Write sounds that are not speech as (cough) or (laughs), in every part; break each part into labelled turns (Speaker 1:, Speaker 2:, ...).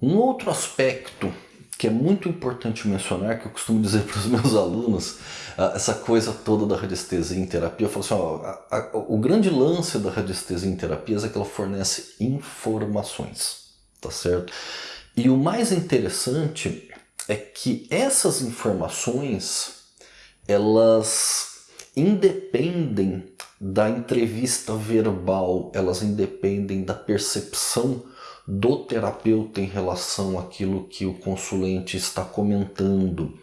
Speaker 1: Um outro aspecto que é muito importante mencionar, que eu costumo dizer (laughs) para os meus alunos, essa coisa toda da radiestesia em terapia, eu falo assim, ó, a, a, o grande lance da radiestesia em terapia é que ela fornece informações, tá certo? E o mais interessante é que essas informações, elas independem da entrevista verbal, elas independem da percepção do terapeuta em relação àquilo que o consulente está comentando.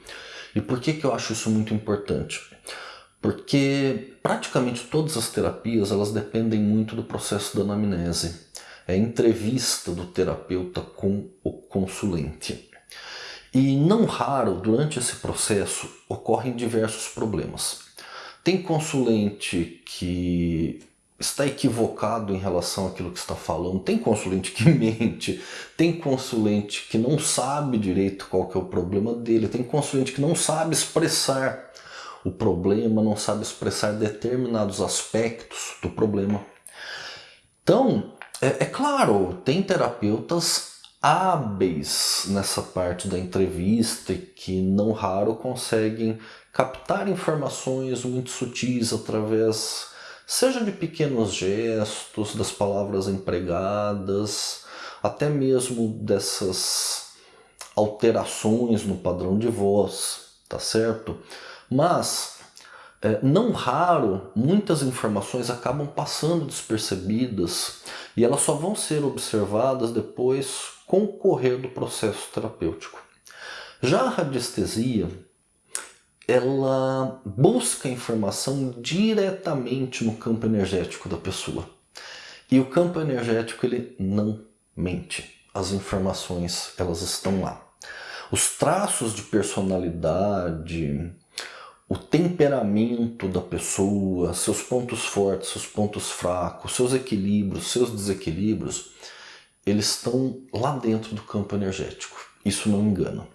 Speaker 1: E por que, que eu acho isso muito importante? Porque praticamente todas as terapias elas dependem muito do processo da anamnese. É a entrevista do terapeuta com o consulente. E não raro, durante esse processo, ocorrem diversos problemas. Tem consulente que está equivocado em relação àquilo que está falando, tem consulente que (laughs) mente, tem consulente que não sabe direito qual que é o problema dele, tem consulente que não sabe expressar o problema, não sabe expressar determinados aspectos do problema. Então, é, é claro, tem terapeutas hábeis nessa parte da entrevista que não raro conseguem captar informações muito sutis através seja de pequenos gestos, das palavras empregadas, até mesmo dessas alterações no padrão de voz, tá certo? Mas, é, não raro, muitas informações acabam passando despercebidas e elas só vão ser observadas depois com o correr do processo terapêutico. Já a radiestesia, ela busca informação diretamente no campo energético da pessoa. E o campo energético ele não mente. As informações elas estão lá. Os traços de personalidade, o temperamento da pessoa, seus pontos fortes, seus pontos fracos, seus equilíbrios, seus desequilíbrios, eles estão lá dentro do campo energético. Isso não engana.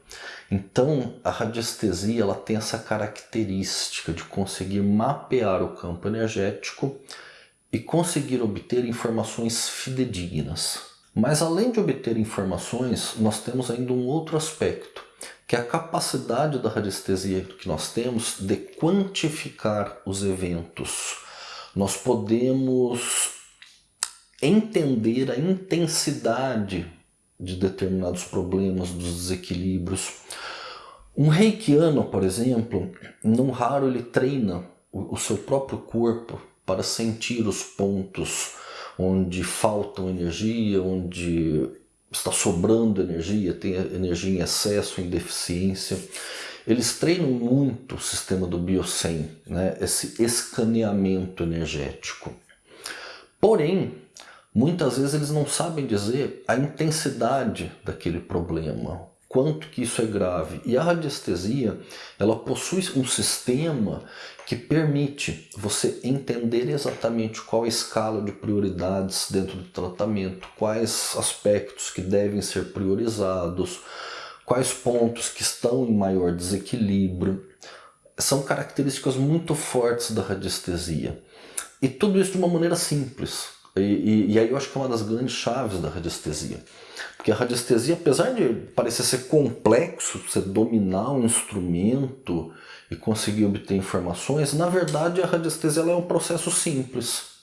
Speaker 1: Então, a radiestesia ela tem essa característica de conseguir mapear o campo energético e conseguir obter informações fidedignas. Mas além de obter informações, nós temos ainda um outro aspecto, que é a capacidade da radiestesia que nós temos de quantificar os eventos. Nós podemos entender a intensidade de determinados problemas, dos desequilíbrios. Um reikiano, por exemplo, não raro ele treina o, seu próprio corpo para sentir os pontos onde faltam energia, onde está sobrando energia, tem energia em excesso, em deficiência. Eles treinam muito o sistema do Biocem, né? esse escaneamento energético. Porém, Muitas vezes eles não sabem dizer a intensidade daquele problema, quanto que isso é grave. E a radiestesia, ela possui um sistema que permite você entender exatamente qual a escala de prioridades dentro do tratamento, quais aspectos que devem ser priorizados, quais pontos que estão em maior desequilíbrio. São características muito fortes da radiestesia. E tudo isso de uma maneira simples, e, e, e, aí eu acho que é uma das grandes chaves da radiestesia. Porque a radiestesia, apesar de parecer ser complexo, você dominar um instrumento e conseguir obter informações, na verdade a radiestesia é um processo simples.